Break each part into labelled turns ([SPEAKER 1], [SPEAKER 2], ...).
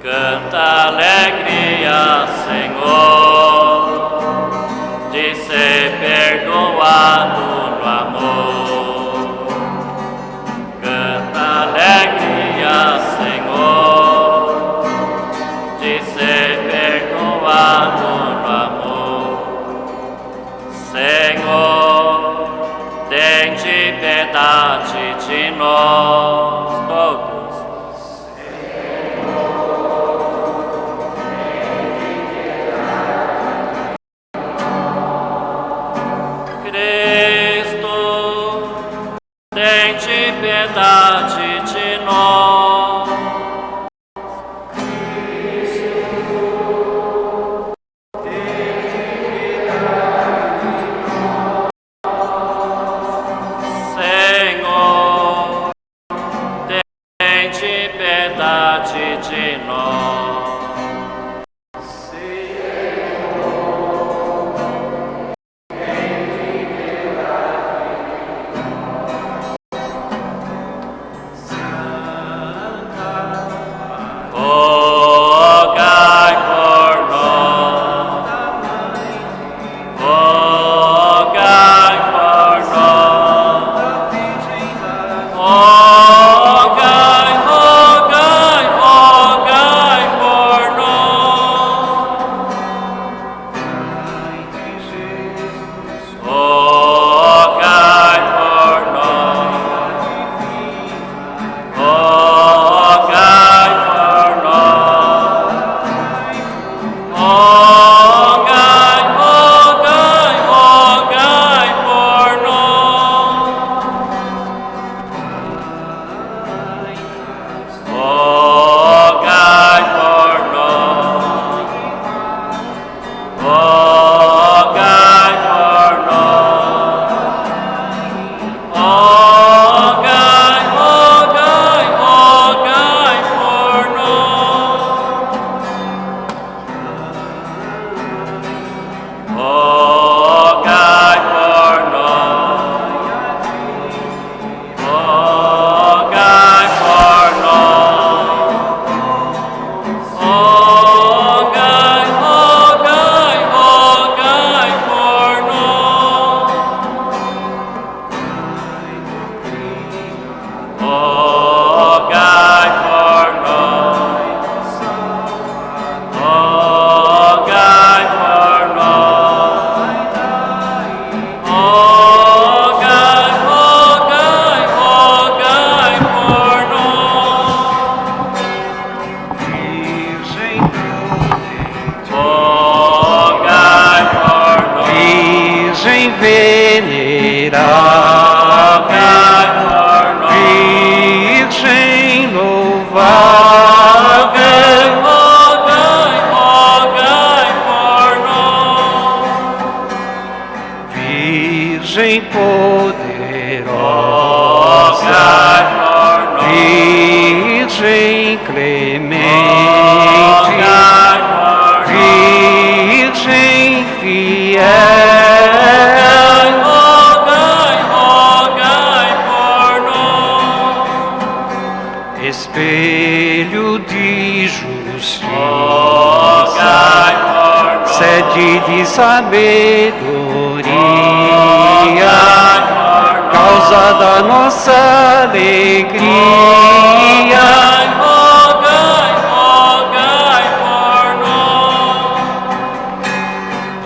[SPEAKER 1] Canta alegria, Senhor, de ser perdoado no amor. Canta alegria, Senhor, de ser perdoado no amor. Senhor, tem piedade de nós. tem piedade de nós. Senhor, tem piedade de nós.
[SPEAKER 2] poderosa, Virgem clemente. espelho de justiça, sede de sabedoria, causa da nossa alegria.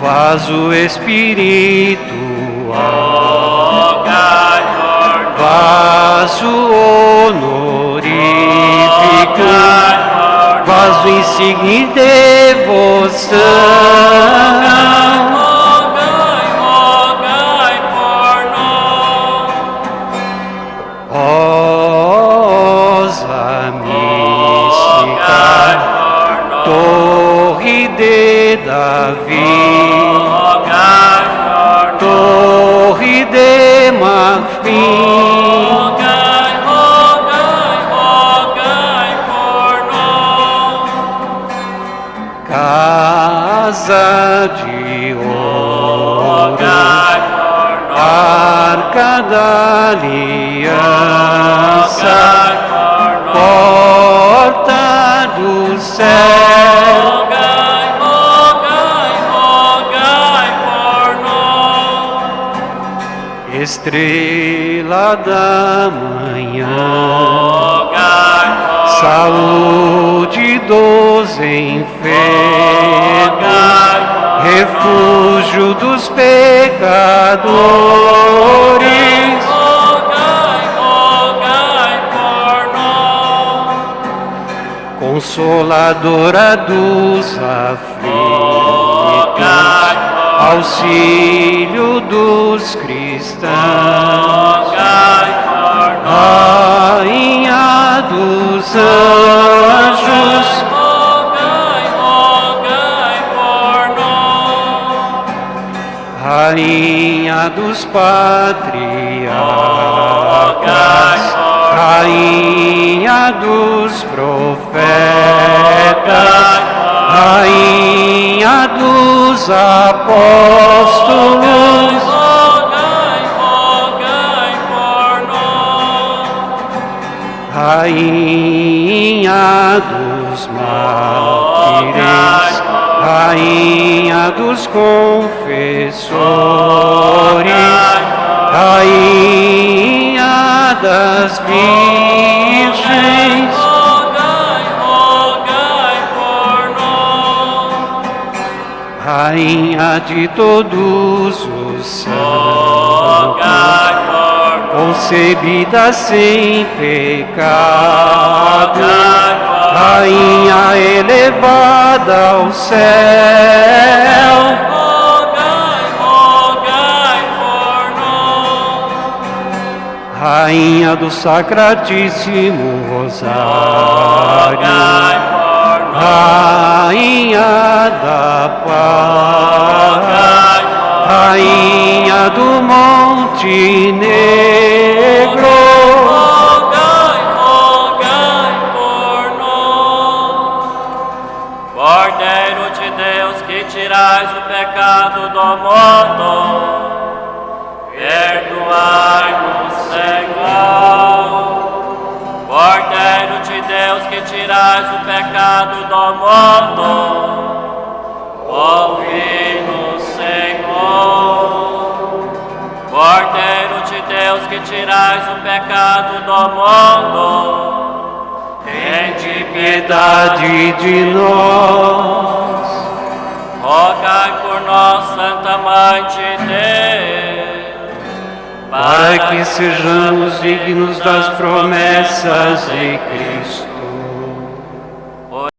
[SPEAKER 2] Faz
[SPEAKER 1] o Espírito, faz
[SPEAKER 2] o e seguir devoção.
[SPEAKER 1] Rogai, rogai por nós.
[SPEAKER 2] Rosa mística, torre de Davi, torre de marfim. casa de ouro, arca da aliança, porta do céu. Estrela da manhã,
[SPEAKER 1] rogai, rogai.
[SPEAKER 2] saúde dos enfermos, refúgio dos pecadores.
[SPEAKER 1] Rogai, rogai por nós.
[SPEAKER 2] Consoladora dos aflitos, auxílio dos cristãos, Rainha dos anjos, Rainha dos patriarcas, Rainha dos profetas, Rainha dos apóstolos. Rainha dos mártires, Rainha dos confessores, Rainha das virgens,
[SPEAKER 1] Rogai, rogai por nós.
[SPEAKER 2] Rainha de todos os santos, concebida sem pecado,
[SPEAKER 1] Rogai
[SPEAKER 2] elevada ao céu,
[SPEAKER 1] Rogai, rogai por nós.
[SPEAKER 2] Rainha do Sacratíssimo Rosário,
[SPEAKER 1] Rogai por nós.
[SPEAKER 2] Rainha da Paz,
[SPEAKER 1] Rogai por
[SPEAKER 2] Rainha do Monte Negro,
[SPEAKER 1] Cordeiro de Deus que tirais o pecado do mundo, perdoai-nos, Senhor. Cordeiro de Deus que tirais o pecado do mundo, ouvi-nos, Senhor. Cordeiro de Deus que tirais o pecado do mundo, tende
[SPEAKER 2] piedade de nós.
[SPEAKER 1] rogai por nós, Santa Mãe de Deus,
[SPEAKER 2] para que sejamos dignos das promessas de Cristo.